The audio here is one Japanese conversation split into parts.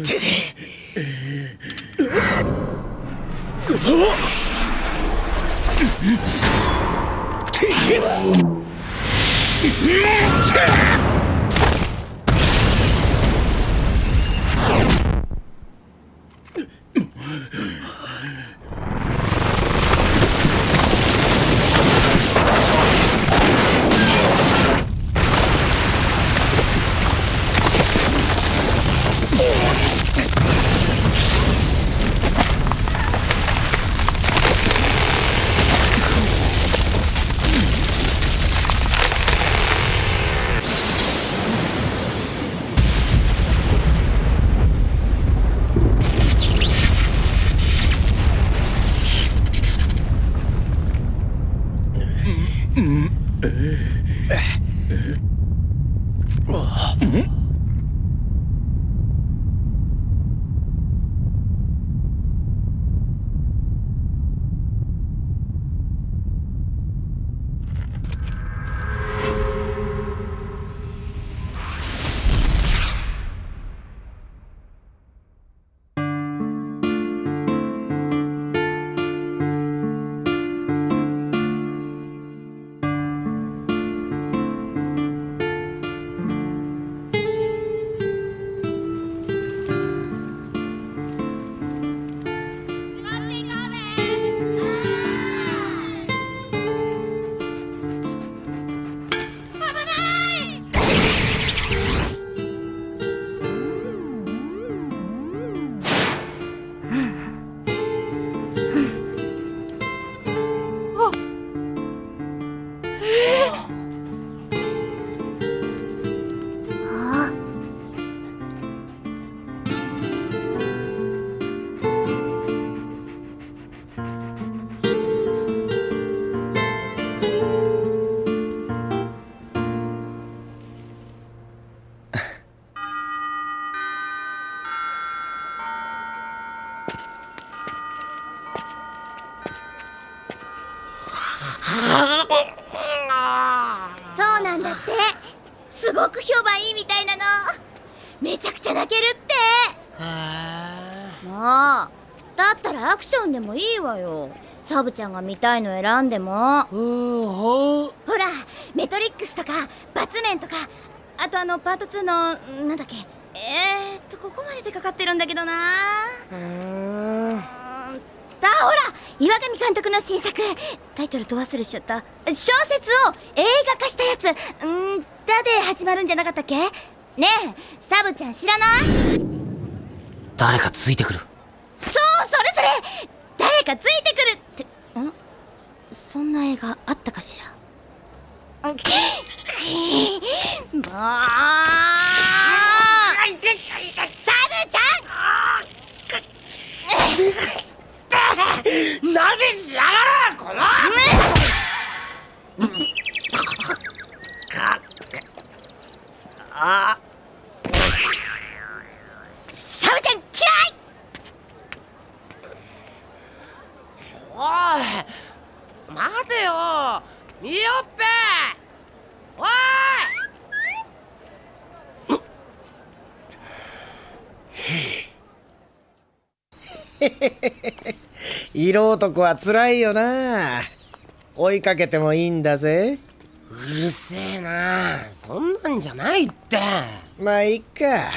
て出てそめちゃくちゃ泣けるって。まあだったらアクションでもいいわよ。サブちゃんが見たいの選んでも。ほらメトリックスとかバツメンとかあとあのパート2のなんだっけ。えー、っとここまででかかってるんだけどな。だほら岩上監督の新作。タイトルと忘れしちゃった。小説を映画化したやつ。んだで始まるんじゃなかったっけ？ねえサブちゃん知らない？誰かついてくる。そうそれそれ。誰かついてくるって。ん？そんな映画あったかしら？もう。サブちゃん。なぜしやがるこの。あサブちゃん嫌いおい待てよみよっぺおい色男は辛いよな。追いかけてもいいんだぜ。うるせえな。そんなんじゃないって。まあいっか。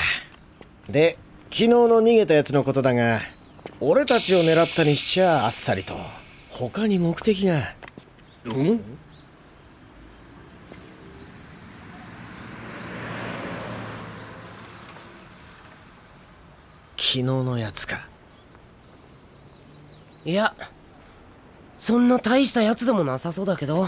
で昨日の逃げたやつのことだが俺たちを狙ったにしちゃあっさりと。他に目的が。うん？昨日のやつかいやそんな大したやつでもなさそうだけど。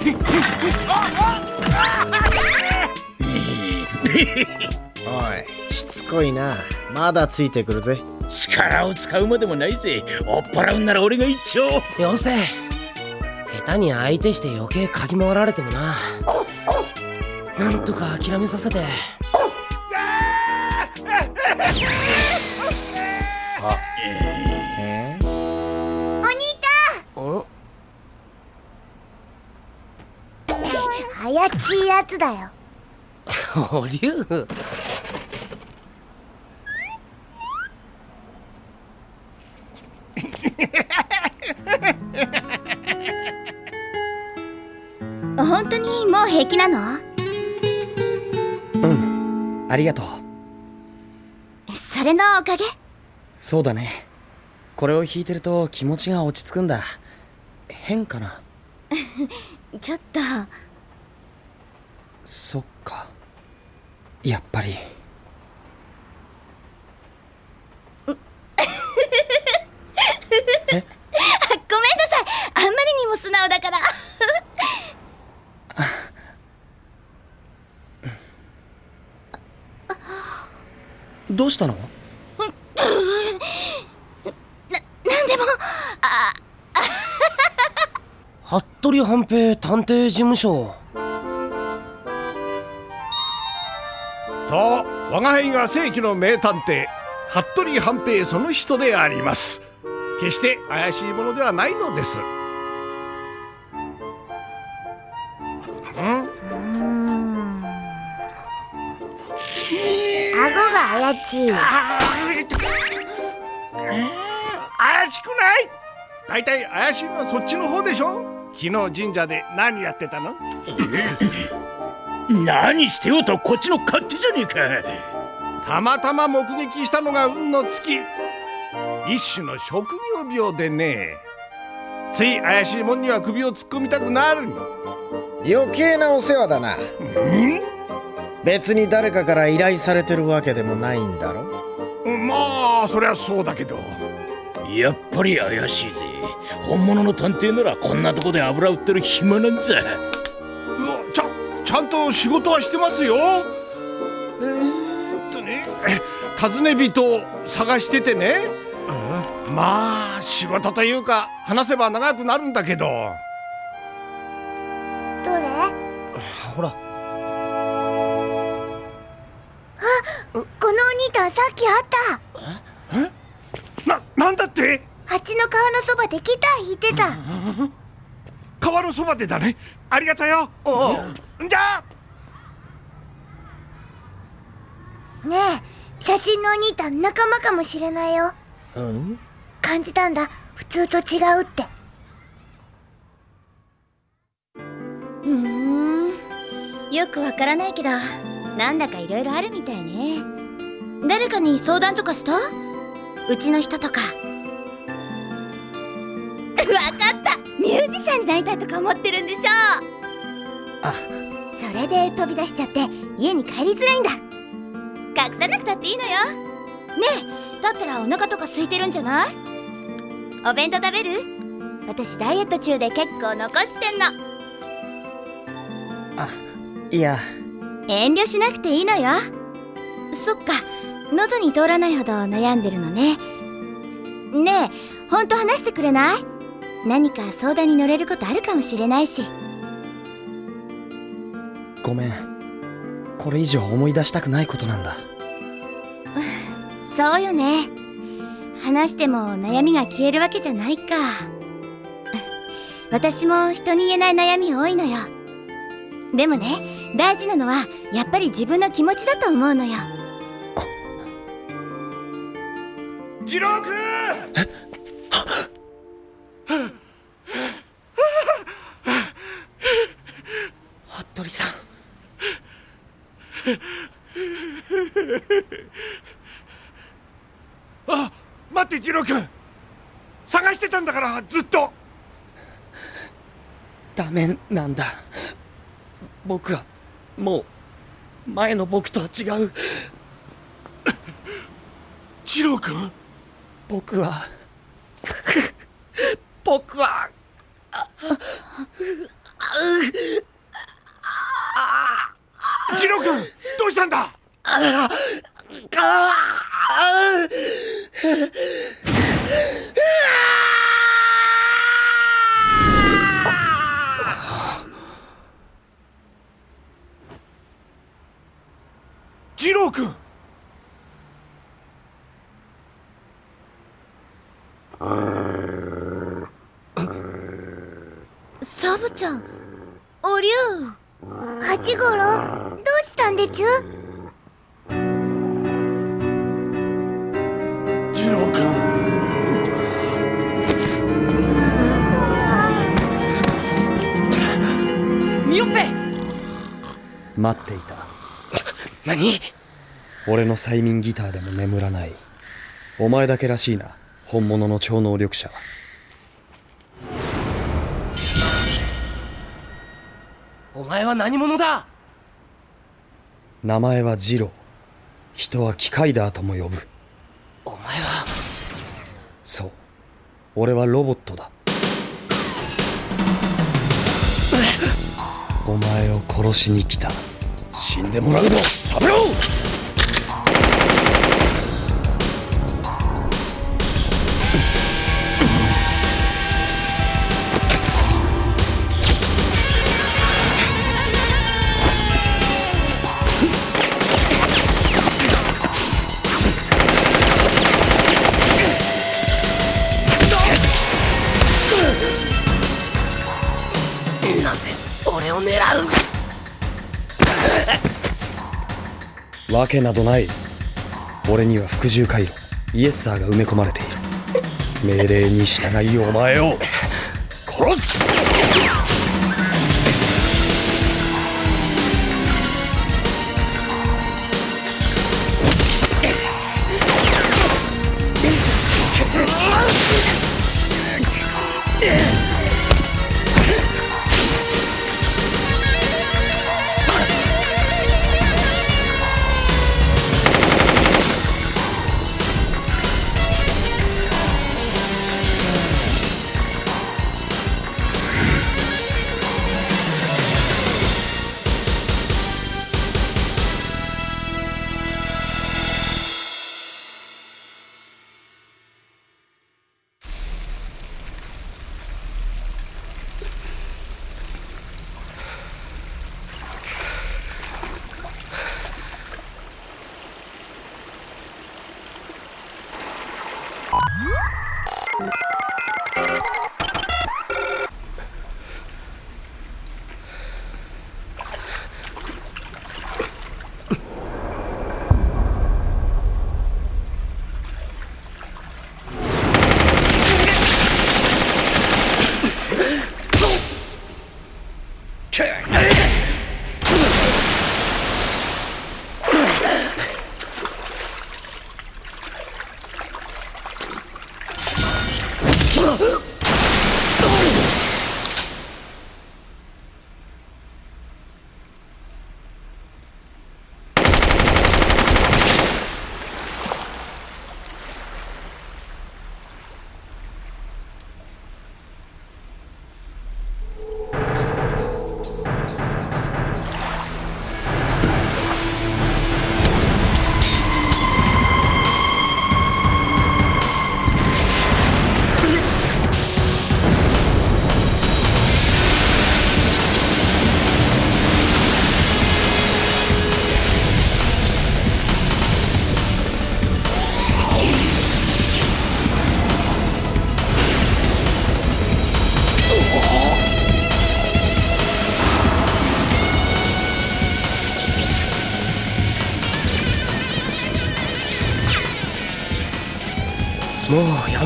おいしつこいな。まだついてくるぜ。力を使うまでもないぜ。追っ払うんなら俺が一丁。よせ下手に相手して余計かき回られてもな。なんとか諦めさせて早ちいやつだよ。お竜本当にもう平気なの？ありがとう。それのおかげ？そうだね。これを弾いてると気持ちが落ち着くんだ。変かな？ちょっとそっか。やっぱり。ごめんなさい。あんまりにも素直だから。どうしたの？なんでも。服部半平探偵事務所そう我が輩が世紀の名探偵服部半平その人であります。決して怪しいものではないのです。顎があやちい怪しくない？大体怪しいのはそっちの方でしょ？昨日神社で何やってたの？何してようとこっちの勝手じゃねえか。たまたま目撃したのが運の尽き一種の職業病でね。つい怪しいもんには首を突っ込みたくなる余計なお世話だな。別に誰かから依頼されてるわけでもないんだろ？まあそりゃそうだけど。やっぱり怪しいぜ。本物の探偵ならこんなとこで油売ってる暇なんざちゃんと仕事はしてますよ。えーっとね尋ね人を探しててね。まあ仕事というか話せば長くなるんだけど。どれ？ほら。このお兄たんさっき会った。ななんだって？蜂の皮のそばでギター弾いてた。川のそばでだね。ありがとよじゃあ！ねえ写真のお兄たん仲間かもしれないよ。うん？感じたんだ。普通と違うって。ふーん。よくわからないけどなんだかいろいろあるみたいね。誰かに相談とかした？うちの人とか。わかった。ミュージシャンになりたいとか思ってるんでしょあそれで飛び出しちゃって家に帰りづらいんだ。隠さなくたっていいのよ。ねえだったらお腹とか空いてるんじゃない？お弁当食べる？私ダイエット中で結構残してんの。いや。遠慮しなくていいのよ。そっか喉に通らないほど悩んでるのね。ねえほんと話してくれない？何か相談に乗れることあるかもしれないしごめん。これ以上思い出したくないことなんだ。そうよね。話しても悩みが消えるわけじゃないか。私も人に言えない悩み多いのよ。でもね大事なのはやっぱり自分の気持ちだと思うのよ。次郎君服部さんあ待って次郎君探してたんだからずっとダメなんだ。僕はもう前の僕とは違う。次郎君？僕は僕は次郎君どうしたんだ？次郎君。サブちゃんおりゅう。八五郎どうしたんでちゅ？次郎君。ミオッペ。待っていた。何？俺の催眠ギターでも眠らない。お前だけらしいな。本物の超能力者は。お前は何者だ？名前はジロー。人は機械だとも呼ぶ。お前は？そう。俺はロボットだ。お前を殺しに来た。死んでもらうぞ。サブローわけなどない。俺には服従回路。イエスサーが埋め込まれている。命令に従いお前を殺す。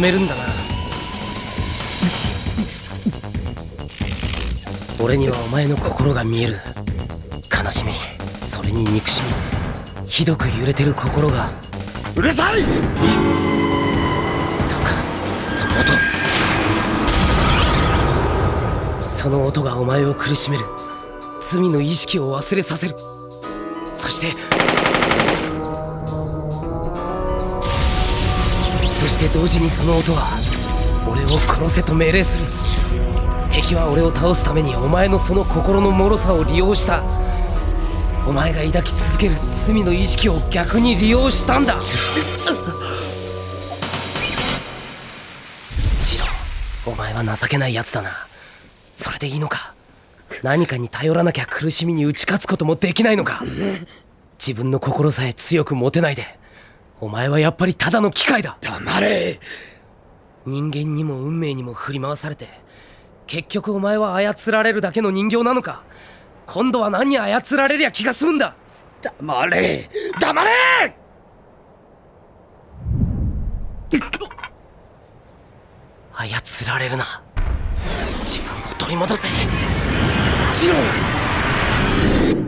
めるんだな。俺にはお前の心が見える。悲しみ。それに憎しみ。ひどく揺れてる心が。うるさい！そうか。その音。その音がお前を苦しめる。罪の意識を忘れさせる。そしてそして同時にその音は俺を殺せと命令する。敵は俺を倒すためにお前のその心の脆さを利用した。お前が抱き続ける罪の意識を逆に利用したんだ。ジロお前は情けないやつだな。それでいいのか。何かに頼らなきゃ苦しみに打ち勝つこともできないのか。自分の心さえ強く持てないで。お前はやっぱりただの機械だ。黙れ。人間にも運命にも振り回されて結局お前は操られるだけの人形なのか。今度は何に操られりゃ気が済むんだ。黙れ。黙れ！操られるな。自分を取り戻せ。ジロー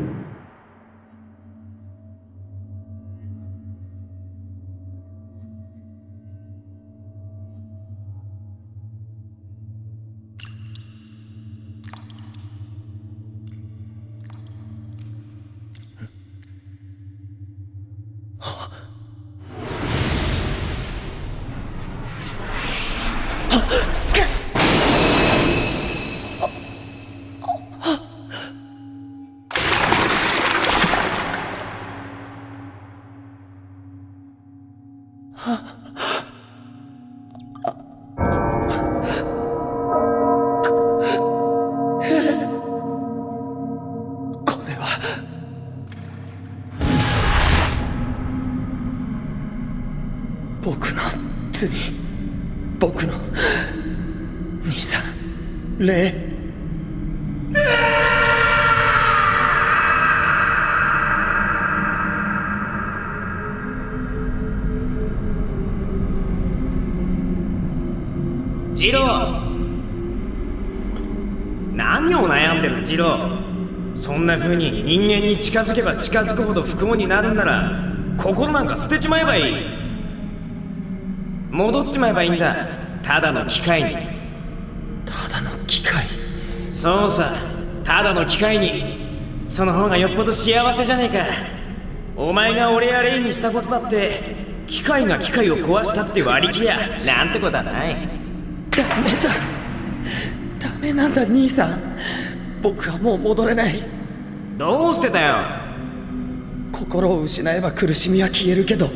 ジロー何を悩んでるジローそんな風に人間に近づけば近づくほど不幸になるんなら心なんか捨てちまえばいい。戻っちまえばいいんだ。ただの機械に。そうさただの機械に。その方がよっぽど幸せじゃねえか。お前が俺やレイにしたことだって機械が機械を壊したって割り切りゃなんてことはない。ダメだ。ダメなんだ兄さん。僕はもう戻れない。どうしてだよ。心を失えば苦しみは消えるけど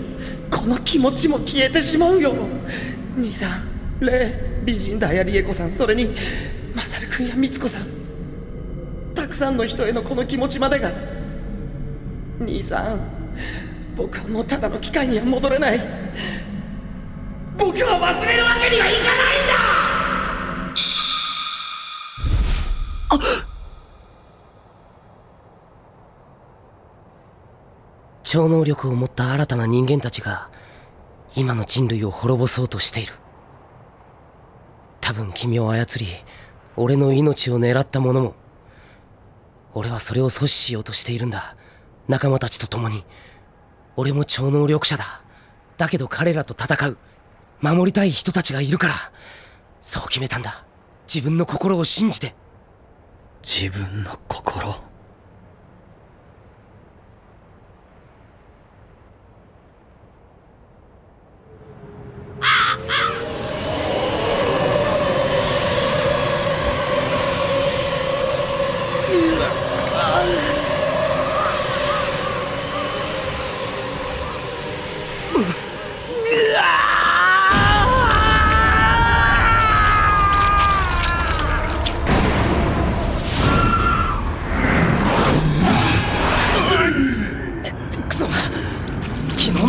この気持ちも消えてしまうよ。兄さんレイ美人だやりえ子さん。それにマサル君やみつ子さん。たくさんの人へのこの気持ちまでが兄さん僕はもうただの機械には戻れない。僕は忘れるわけにはいかないんだ！あ超能力を持った新たな人間たちが今の人類を滅ぼそうとしている。多分君を操り俺の命を狙った者も俺はそれを阻止しようとしているんだ。仲間たちと共に。俺も超能力者だ。だけど彼らと戦う。守りたい人たちがいるから。そう決めたんだ。自分の心を信じて。自分の心？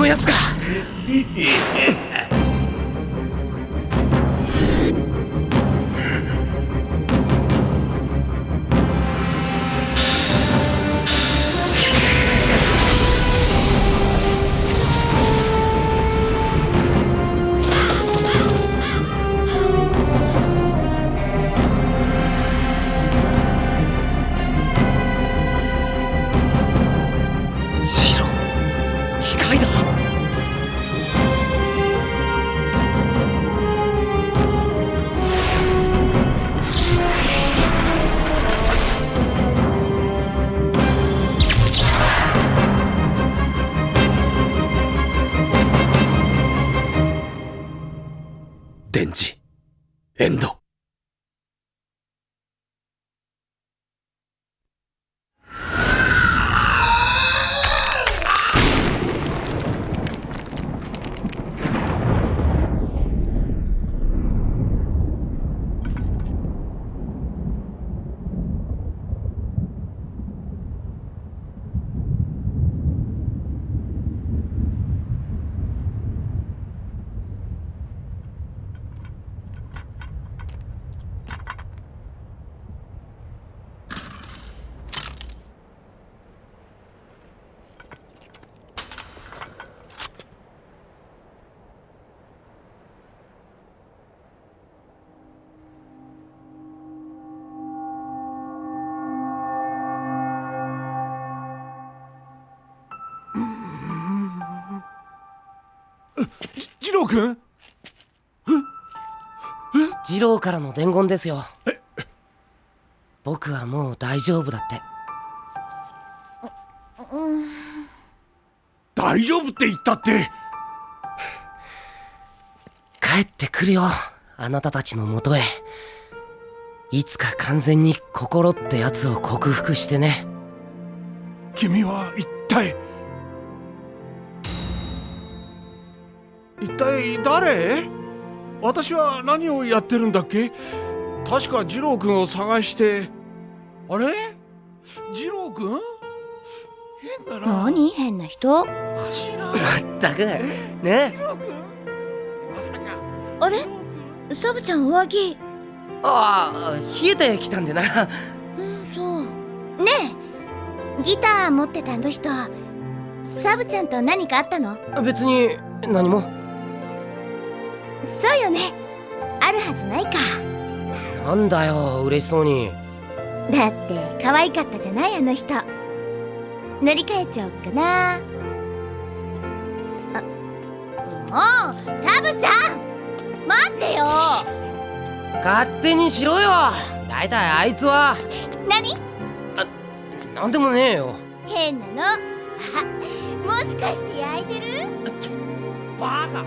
のやつかエンド。二郎君？二郎からの伝言ですよ。僕はもう大丈夫だって。大丈夫って言ったって？帰ってくるよあなたたちのもとへ。いつか完全に心ってやつを克服してね。君は一体一体誰？私は何をやってるんだっけ？確か二郎君を探して。あれ？二郎君変だな。何？変な人？まったく。ね？二郎君まさか。あれ？サブちゃん上着？ああ冷えてきたんでなうんそう。ねえ。ギター持ってたあの人。サブちゃんと何かあったの？別に何もそうよね。あるはずないか。なんだよ嬉しそうに。だって可愛かったじゃないあの人。乗り換えちゃおうかな。あもうサブちゃん！待ってよ！勝手にしろよ！だいたいあいつは。何？なんでもねえよ。変なの。あもしかして焼いてる？バカ